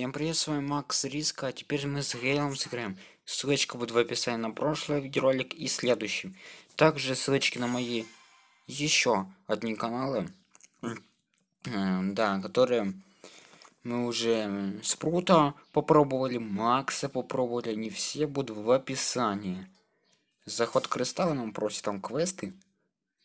Всем привет, с вами Макс Риска, а теперь мы с Гейлом сыграем. Ссылочка будет в описании на прошлый видеоролик и следующий. Также ссылочки на мои еще одни каналы, да, которые мы уже Спрута попробовали, Макса попробовали, не все будут в описании. Заход кристалла нам просит там квесты.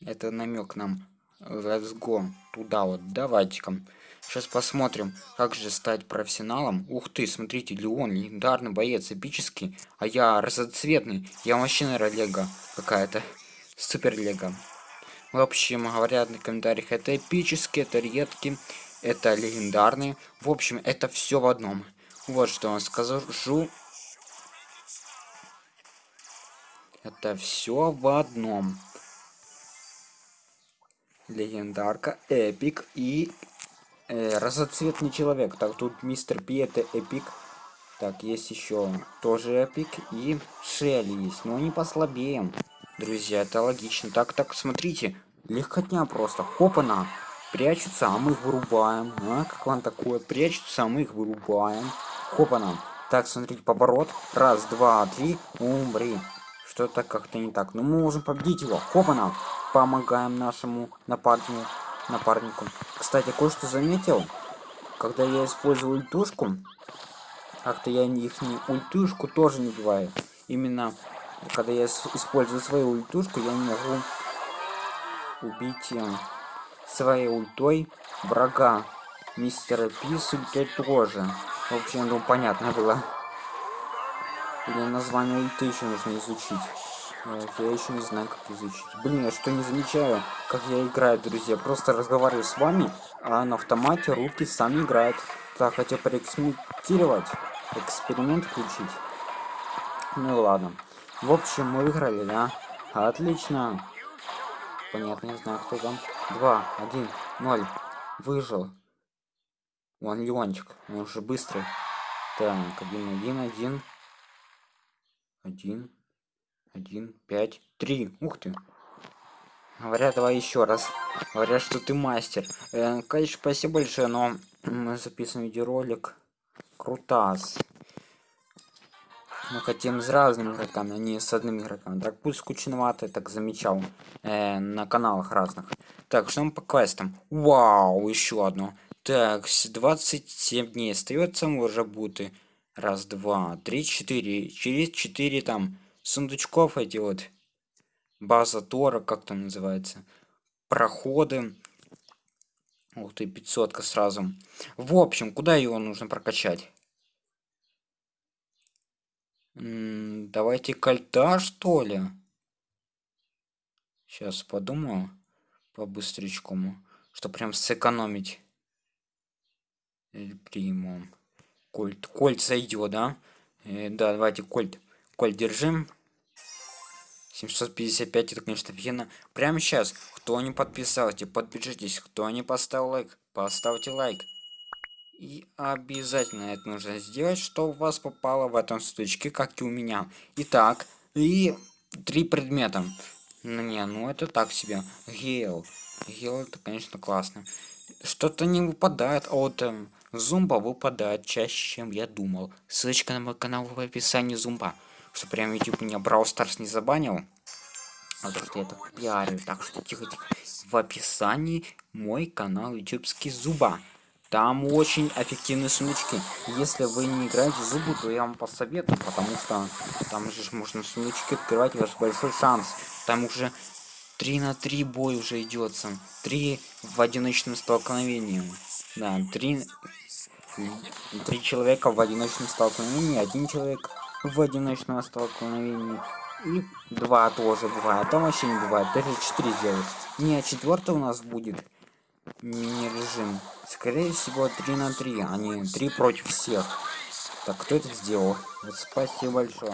Это намек нам. Let's go туда вот, давайте-ка. Сейчас посмотрим, как же стать профессионалом. Ух ты, смотрите, Леон, легендарный боец, эпический. А я разноцветный. Я вообще, наверное, лего какая-то. Супер лего. В общем, говорят на комментариях, это эпический, это редкий, это легендарный. В общем, это все в одном. Вот что вам скажу. Это все в одном. Легендарка, эпик и э, разноцветный человек. Так, тут мистер Пи это эпик. Так, есть еще тоже эпик и Шелли есть, но они послабее. Друзья, это логично. Так, так, смотрите, легкотня просто. Хопана, прячутся, а мы их вырубаем. А, как вам такое? Прячутся, а мы их вырубаем. Хопана. Так, смотрите, поворот. Раз, два, три, умри. Что-то как-то не так. Но мы можем победить его. Хопана. Помогаем нашему напарнику напарнику. Кстати, кое-что заметил. Когда я использую ультушку, как-то я их не ультушку тоже не бывает. Именно когда я использую свою ультушку, я не могу убить э, своей ультой врага. Мистера Пи с тоже. В общем, ну понятно было. Или название ульты еще нужно изучить. Я еще не знаю, как изучить. Блин, я что не замечаю, как я играю, друзья. Просто разговариваю с вами, а на автомате руки сами играют. Так, хотел проэкспериментировать. Эксперимент включить. Ну ладно. В общем, мы выиграли, да? Отлично. Понятно, не знаю, кто там. Два, один, ноль. Выжил. Вон Леончик. Он уже быстрый. Так, один, один, один. Один один, пять, три. Ух ты. Говорят, давай еще раз. Говорят, что ты мастер. Э, конечно, спасибо большое, но мы записываем видеоролик. Крутас. Мы хотим с разными игроками, а не с одним игроком. Так пусть скучновато, так замечал. Э, на каналах разных. Так, что мы по квестам? Вау, еще одно. Так, 27 дней остается уже буты. Раз, два, три, четыре. Через четыре там сундучков эти вот база тора как там называется проходы. Ух ты 500 сразу. В общем куда его нужно прокачать? М -м, давайте кольта что ли? Сейчас подумаю по быстречкому что прям сэкономить. Приму кольт кольт зайдет да? Э, да давайте кольт коль держим. 755 это конечно офигенно. Прямо сейчас кто не подписался подпишитесь. Кто не поставил лайк поставьте лайк. И обязательно это нужно сделать что у вас попало в этом стучке как и у меня. Итак и три предмета. Ну не ну это так себе. Гейл. Гейл это конечно классно. Что-то не выпадает а вот эм, зумба выпадает чаще чем я думал. Ссылочка на мой канал в описании зумба что прям YouTube меня Brawl Stars не забанил. А то, что я так пиарю. Так что тихо-тихо. В описании мой канал ютубский Зуба. Там очень эффективные сундучки. Если вы не играете в Зубу, то я вам посоветую, потому что там же можно сундучки открывать, ваш большой шанс. Там уже 3 на 3 бой уже идется. 3 в одиночном столкновении. Да, 3... 3 человека в одиночном столкновении, один человек в одиночном столкновении. И два тоже бывает. Там вообще не бывает. Даже четыре сделать. Не, четвертый у нас будет мини-режим. Скорее всего, 3 на 3, а не 3 против всех. Так, кто это сделал? Вот спасибо большое.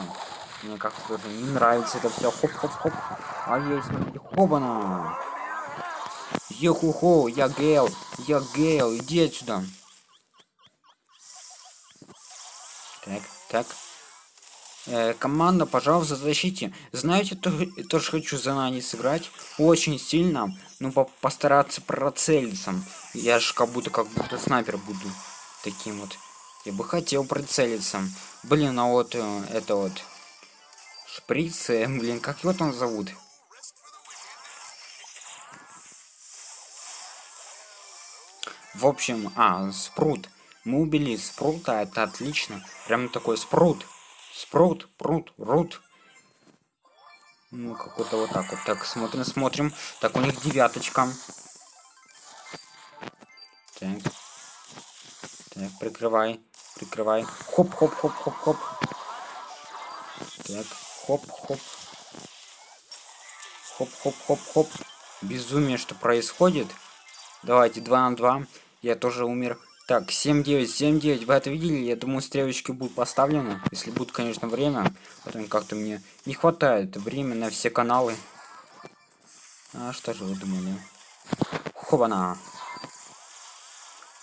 Мне как-то тоже не нравится это все. Хоп-хоп-хоп. А есть, смотрите, хобана. Йоху-хо, я Гейл, я Гейл, иди отсюда. Так, так, Э, команда, пожалуйста, защите. Знаете, то, тоже хочу за Нани сыграть. Очень сильно. Ну, по постараться процелиться. Я же как будто, как будто снайпер буду. Таким вот. Я бы хотел прицелиться. Блин, а вот э, это вот шприцы, блин, как его там зовут? В общем, а, спрут. Мы убили спрута, это отлично. Прям такой спрут. Спрут, прут, рут. Ну, какой-то вот так вот. Так, смотрим, смотрим. Так, у них девяточка. Так. Так, прикрывай. Прикрывай. Хоп, хоп, хоп, хоп, хоп. Так, хоп, хоп. Хоп, хоп, хоп, хоп. Безумие, что происходит. Давайте, 2 на 2. Я тоже умер. Так, 7-9, 7-9. Вы это видели? Я думаю, стрелочки будут поставлены. Если будет, конечно, время. Потом как-то мне не хватает времени на все каналы. А что же вы думали? Хобана.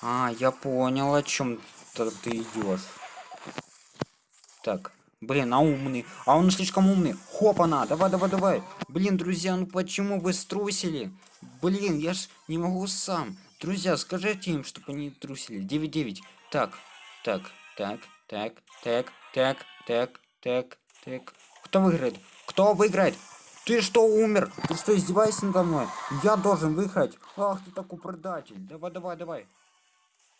А, я понял, о чем ты идешь. Так, блин, а умный. А он слишком умный. Хопана, давай, давай, давай. Блин, друзья, ну почему вы струсили? Блин, я ж не могу сам. Друзья, скажите им, чтобы они трусили. 9-9. Так, так, так, так, так, так, так, так, так. Кто выиграет? Кто выиграет? Ты что, умер? Ты что, издеваешься надо мной? Я должен выиграть. Ах, ты такой предатель. Давай, давай, давай.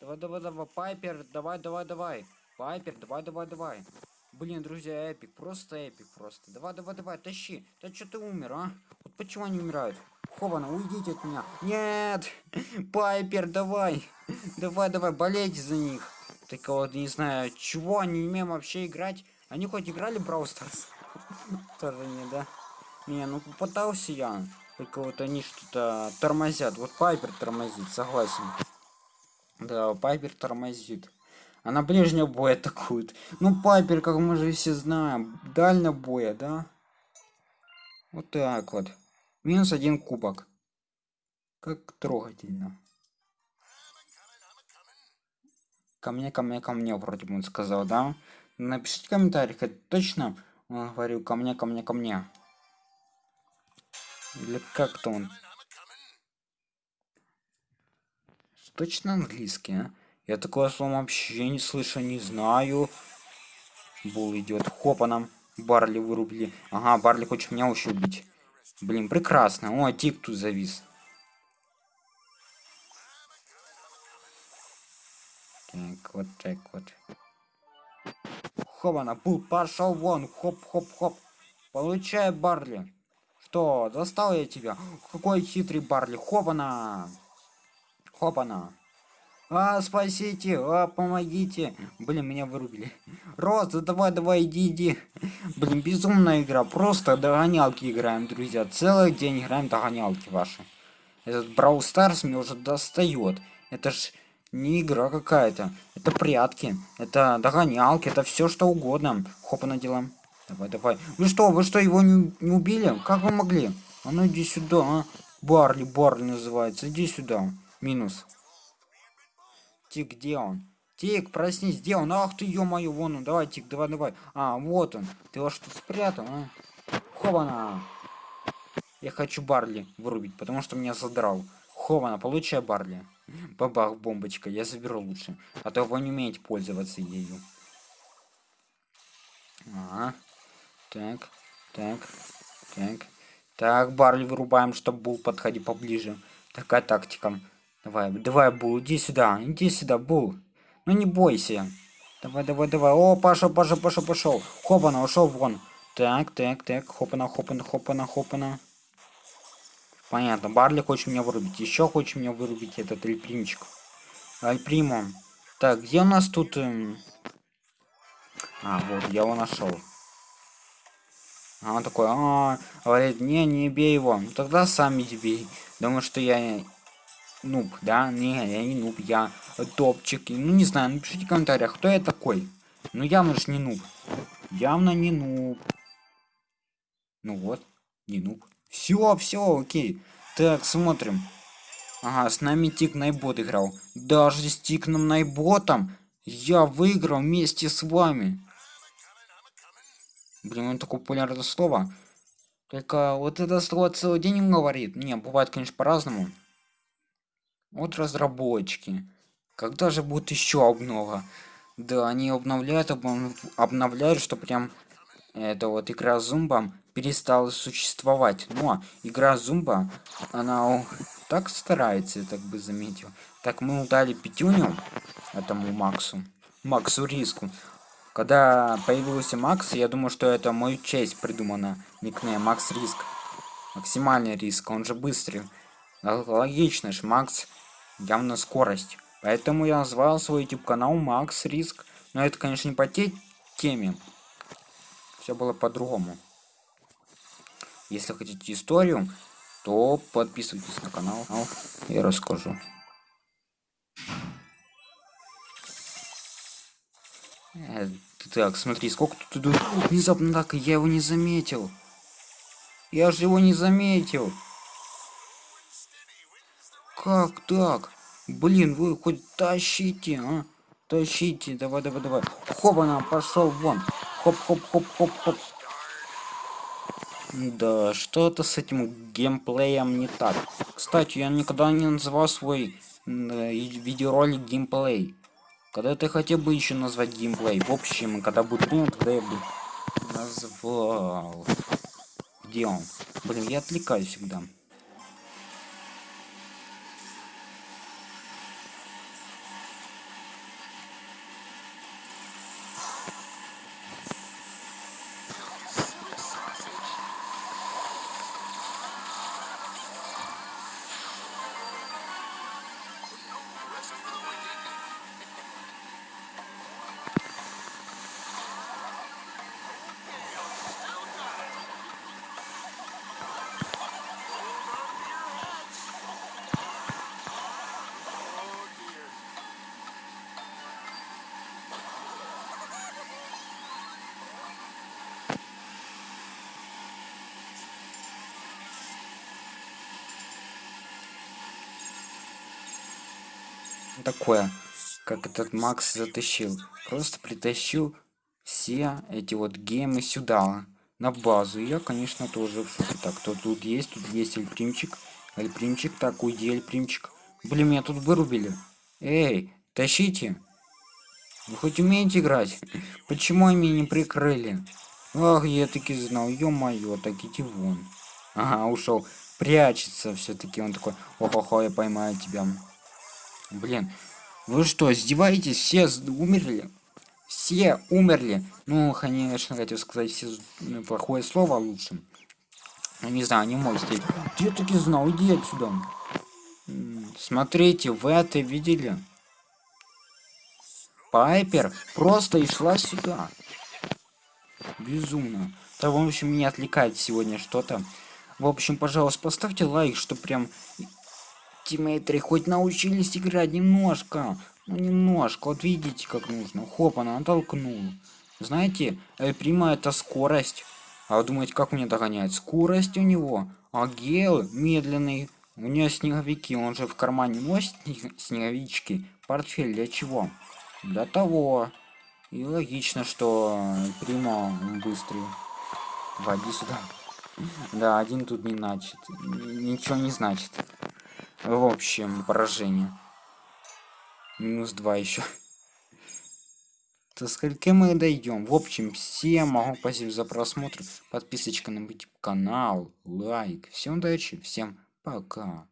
Давай, давай, давай, Пайпер, давай, давай, давай. Пайпер, давай, давай, давай. Блин, друзья, эпик, просто эпик, просто. Давай, давай, давай, тащи. Да что ты умер, а? Вот почему они умирают? Хована, уйдите от меня. Нет! Пайпер, давай! Давай, давай, болейте за них. Так вот, не знаю, чего они умеем вообще играть. Они хоть играли Brawl Stars? Тоже не, да? Не, ну попытался я. Только вот они что-то тормозят. Вот Пайпер тормозит, согласен. Да, Пайпер тормозит. А на ближнего боя атакует. Ну, Пайпер, как мы же все знаем, дальнего боя, да? Вот так вот. Минус один кубок. Как трогательно. Ко мне, ко мне, ко мне, вроде бы он сказал, да? Напишите в комментариях, это точно он говорил ко мне, ко мне, ко мне. Или как-то он. Точно английский, а? Я такого слова вообще не слышу, не знаю. Булл идет. Хопана. Барли вырубили. Ага, Барли хочет меня еще убить. Блин, прекрасно. О, Тик тут завис. Так, вот так вот. Хобана, Булл, пошел вон. Хоп-хоп-хоп. Получай, Барли. Что, достал я тебя? Какой хитрый Барли. Хобана. Хопана. А, спасите, а, помогите. Блин, меня вырубили. Роза, давай, давай, иди, иди. Блин, безумная игра. Просто догонялки играем, друзья. Целый день играем догонялки ваши. Этот Брау Старс мне уже достает. Это ж не игра какая-то. Это прятки. Это догонялки. Это все что угодно. Хопа на дела. Давай, давай. Вы что, вы что, его не, не убили? Как вы могли? А ну иди сюда, а. Барли, Барли называется. Иди сюда. Минус. Тик, где он? Тик, проснись, где он? Ах ты, ё-моё, вон он, давай, Тик, давай, давай. А, вот он. Ты его что спрятал, а? Хована. Я хочу Барли вырубить, потому что меня задрал. Хована, получай Барли. Бабах, бомбочка, я заберу лучше. А то вы не умеете пользоваться ею. А, так, так, так. Так, Барли вырубаем, чтобы был подходи поближе. Такая тактика. Давай, давай, Бул, иди сюда, иди сюда, Бул. Ну не бойся. Давай, давай, давай. О, пошел, пошел, пошел, пошел. Хопана, ушел вон. Так, так, так. Хопана, хопана, хопана, хопана. Понятно, Барли хочет меня вырубить. Еще хочет меня вырубить этот Альпримчик. Альпримо. Так, где у нас тут... Эм... А, вот, я его нашел. А он такой, а, говорит, не, не бей его. Ну, тогда сам иди бей. Думаю, что я нуб, да? Не, я не нуб, я топчик. Ну, не знаю, напишите в комментариях, кто я такой. Ну, явно же не нуб. Явно не нуб. Ну вот, не нуб. Все, все, окей. Так, смотрим. Ага, с нами Тик Найбот играл. Даже с Тикном Найботом я выиграл вместе с вами. Блин, он такое популярное слово. Только вот это слово целый день говорит. Не, бывает, конечно, по-разному. Вот разработчики. Когда же будет еще обнова? Да, они обновляют, обнов- обновляют, что прям эта вот игра Зумба перестала существовать. Но игра Зумба, она так старается, я так бы заметил. Так мы удали пятюню этому Максу. Максу Риску. Когда появился Макс, я думаю, что это мою честь придумано. Никнейм Макс Риск. Максимальный риск, он же быстрый. Логично ж, Макс явно скорость. Поэтому я назвал свой YouTube канал Макс Риск. Но это, конечно, не по те теме. Все было по-другому. Если хотите историю, то подписывайтесь на канал. Я расскажу. Э, Так, смотри, сколько тут идут. Внезапно так, я его не заметил. Я же его не заметил. Как так? Блин, вы хоть тащите, а? Тащите, давай, давай, давай. Хоп, она пошел вон. Хоп, хоп, хоп, хоп, хоп. Да, что-то с этим геймплеем не так. Кстати, я никогда не называл свой э, видеоролик геймплей. Когда ты хотел бы еще назвать геймплей? В общем, когда будет время, тогда я бы назвал. Где он? Блин, я отвлекаюсь всегда. Такое, как этот Макс затащил. Просто притащил все эти вот гемы сюда, на базу. И я, конечно, тоже в шоке. Так, кто тут есть? Тут есть Эльпримчик. Эльпримчик, так, уйди, Эльпримчик. Блин, меня тут вырубили. Эй, тащите. Вы хоть умеете играть? Почему они не прикрыли? Ах, я таки знал, ё-моё, так иди вон. Ага, ушел. Прячется все-таки. Он такой, охо-хо, я поймаю тебя. Блин, вы что, издеваетесь? Все умерли? Все умерли. Ну, конечно, хотел сказать все ну, плохое слово лучше. Ну, не знаю, не можете. Я таки знал, иди отсюда. Смотрите, вы это видели? Пайпер просто и шла сюда. Безумно. Да, в общем, меня отвлекает сегодня что-то. В общем, пожалуйста, поставьте лайк, что прям тиммейтеры хоть научились играть немножко. Ну, немножко. Вот видите, как нужно. Хоп, она толкнул. Знаете, э, Прима это скорость. А вы думаете, как мне догонять? Скорость у него. А Гел медленный. У него снеговики. Он же в кармане носит снег- снеговички. Портфель для чего? Для того. И логично, что Прима он быстрый. Води сюда. Да, один тут не значит. Ничего не значит. В общем, поражение. Минус два еще. До скольки мы дойдем? В общем, всем могу спасибо за просмотр. Подписочка на канал, лайк. Всем удачи, всем пока.